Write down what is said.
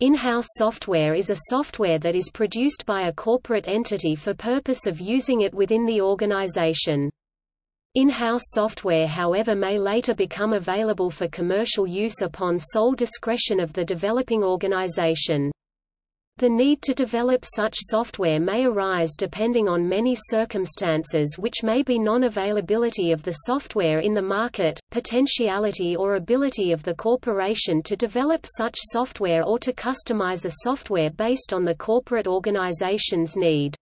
In-house software is a software that is produced by a corporate entity for purpose of using it within the organization. In-house software however may later become available for commercial use upon sole discretion of the developing organization. The need to develop such software may arise depending on many circumstances which may be non-availability of the software in the market, potentiality or ability of the corporation to develop such software or to customize a software based on the corporate organization's need.